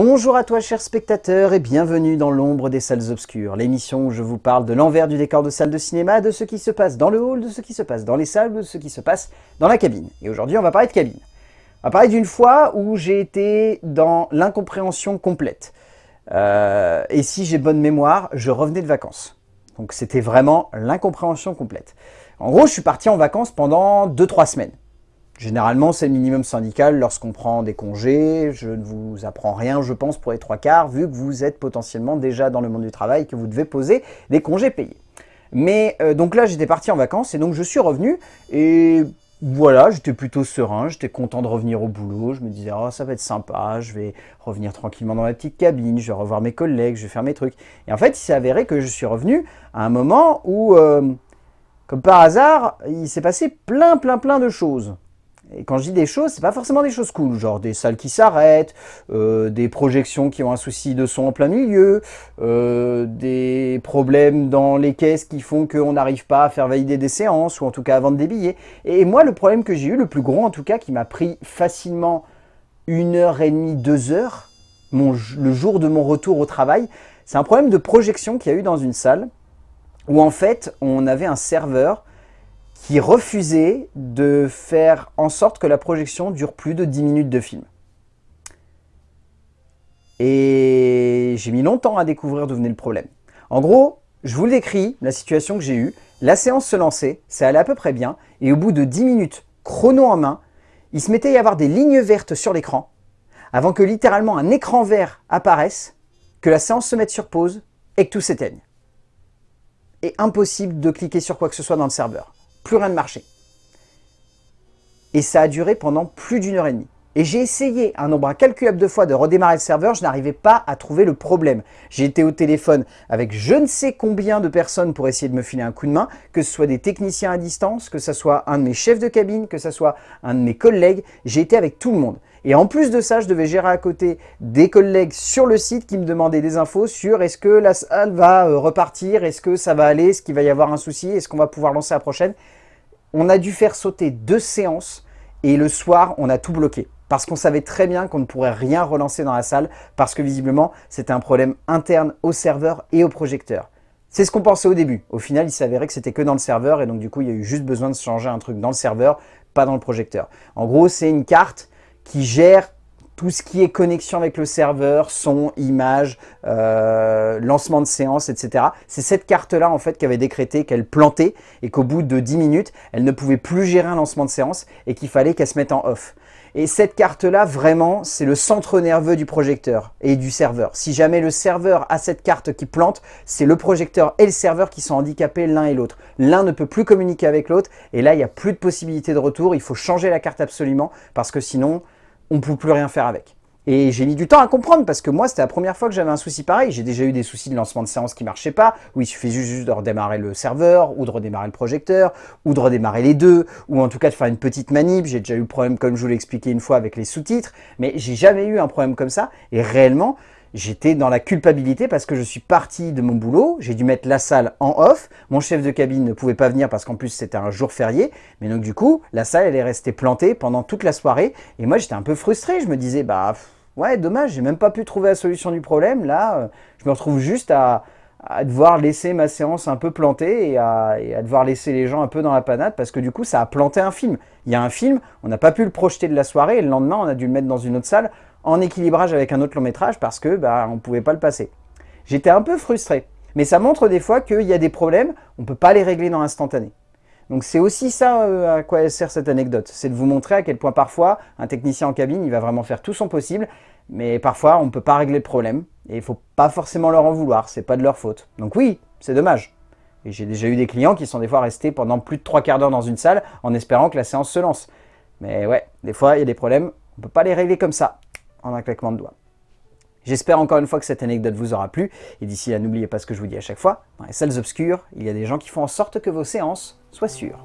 Bonjour à toi chers spectateurs et bienvenue dans l'ombre des salles obscures, l'émission où je vous parle de l'envers du décor de salle de cinéma, de ce qui se passe dans le hall, de ce qui se passe dans les salles, de ce qui se passe dans la cabine. Et aujourd'hui on va parler de cabine. On va parler d'une fois où j'ai été dans l'incompréhension complète. Euh, et si j'ai bonne mémoire, je revenais de vacances. Donc c'était vraiment l'incompréhension complète. En gros, je suis parti en vacances pendant 2-3 semaines. Généralement, c'est le minimum syndical lorsqu'on prend des congés. Je ne vous apprends rien, je pense, pour les trois quarts, vu que vous êtes potentiellement déjà dans le monde du travail, que vous devez poser des congés payés. Mais euh, donc là, j'étais parti en vacances et donc je suis revenu et voilà, j'étais plutôt serein, j'étais content de revenir au boulot. Je me disais, oh, ça va être sympa, je vais revenir tranquillement dans ma petite cabine, je vais revoir mes collègues, je vais faire mes trucs. Et en fait, il s'est avéré que je suis revenu à un moment où, euh, comme par hasard, il s'est passé plein, plein, plein de choses. Et quand je dis des choses, c'est pas forcément des choses cool, genre des salles qui s'arrêtent, euh, des projections qui ont un souci de son en plein milieu, euh, des problèmes dans les caisses qui font qu'on n'arrive pas à faire valider des séances, ou en tout cas à vendre des billets. Et moi, le problème que j'ai eu, le plus gros en tout cas, qui m'a pris facilement une heure et demie, deux heures, le jour de mon retour au travail, c'est un problème de projection qu'il y a eu dans une salle, où en fait, on avait un serveur qui refusait de faire en sorte que la projection dure plus de 10 minutes de film. Et j'ai mis longtemps à découvrir d'où venait le problème. En gros, je vous décris, la situation que j'ai eue. La séance se lançait, ça allait à peu près bien, et au bout de 10 minutes, chrono en main, il se mettait à y avoir des lignes vertes sur l'écran, avant que littéralement un écran vert apparaisse, que la séance se mette sur pause, et que tout s'éteigne. Et impossible de cliquer sur quoi que ce soit dans le serveur plus rien ne marchait. Et ça a duré pendant plus d'une heure et demie. Et j'ai essayé un nombre incalculable de fois de redémarrer le serveur, je n'arrivais pas à trouver le problème. J'ai été au téléphone avec je ne sais combien de personnes pour essayer de me filer un coup de main, que ce soit des techniciens à distance, que ce soit un de mes chefs de cabine, que ce soit un de mes collègues. J'ai été avec tout le monde. Et en plus de ça, je devais gérer à côté des collègues sur le site qui me demandaient des infos sur est-ce que la salle va euh, repartir, est-ce que ça va aller, est-ce qu'il va y avoir un souci, est-ce qu'on va pouvoir lancer la prochaine. On a dû faire sauter deux séances et le soir, on a tout bloqué. Parce qu'on savait très bien qu'on ne pourrait rien relancer dans la salle parce que visiblement, c'était un problème interne au serveur et au projecteur. C'est ce qu'on pensait au début. Au final, il s'avérait que c'était que dans le serveur et donc du coup, il y a eu juste besoin de changer un truc dans le serveur, pas dans le projecteur. En gros, c'est une carte qui gère tout ce qui est connexion avec le serveur, son, image, euh, lancement de séance, etc. C'est cette carte-là en fait qui avait décrété qu'elle plantait et qu'au bout de 10 minutes, elle ne pouvait plus gérer un lancement de séance et qu'il fallait qu'elle se mette en off. Et cette carte-là, vraiment, c'est le centre nerveux du projecteur et du serveur. Si jamais le serveur a cette carte qui plante, c'est le projecteur et le serveur qui sont handicapés l'un et l'autre. L'un ne peut plus communiquer avec l'autre et là, il n'y a plus de possibilité de retour. Il faut changer la carte absolument parce que sinon, on ne peut plus rien faire avec. Et j'ai mis du temps à comprendre parce que moi, c'était la première fois que j'avais un souci pareil. J'ai déjà eu des soucis de lancement de séance qui ne marchaient pas, où il suffisait juste de redémarrer le serveur, ou de redémarrer le projecteur, ou de redémarrer les deux, ou en tout cas de faire une petite manip. J'ai déjà eu problème, comme je vous l'ai expliqué une fois, avec les sous-titres, mais j'ai jamais eu un problème comme ça. Et réellement, j'étais dans la culpabilité parce que je suis parti de mon boulot, j'ai dû mettre la salle en off, mon chef de cabine ne pouvait pas venir parce qu'en plus c'était un jour férié, mais donc du coup, la salle elle est restée plantée pendant toute la soirée, et moi j'étais un peu frustré, je me disais, bah ouais, dommage, j'ai même pas pu trouver la solution du problème, là, euh, je me retrouve juste à, devoir laisser ma séance un peu plantée et à, et à, devoir laisser les gens un peu dans la panade parce que du coup ça a planté un film. Il y a un film, on n'a pas pu le projeter de la soirée et le lendemain on a dû le mettre dans une autre salle en équilibrage avec un autre long métrage parce que bah, on ne pouvait pas le passer. J'étais un peu frustré, mais ça montre des fois qu'il y a des problèmes, on ne peut pas les régler dans l'instantané. Donc c'est aussi ça euh, à quoi sert cette anecdote, c'est de vous montrer à quel point parfois un technicien en cabine, il va vraiment faire tout son possible, mais parfois on ne peut pas régler le problème, et il ne faut pas forcément leur en vouloir, c'est pas de leur faute. Donc oui, c'est dommage. Et j'ai déjà eu des clients qui sont des fois restés pendant plus de trois quarts d'heure dans une salle en espérant que la séance se lance. Mais ouais, des fois il y a des problèmes, on ne peut pas les régler comme ça en un claquement de doigts. J'espère encore une fois que cette anecdote vous aura plu, et d'ici là n'oubliez pas ce que je vous dis à chaque fois, dans les salles obscures, il y a des gens qui font en sorte que vos séances soient sûres.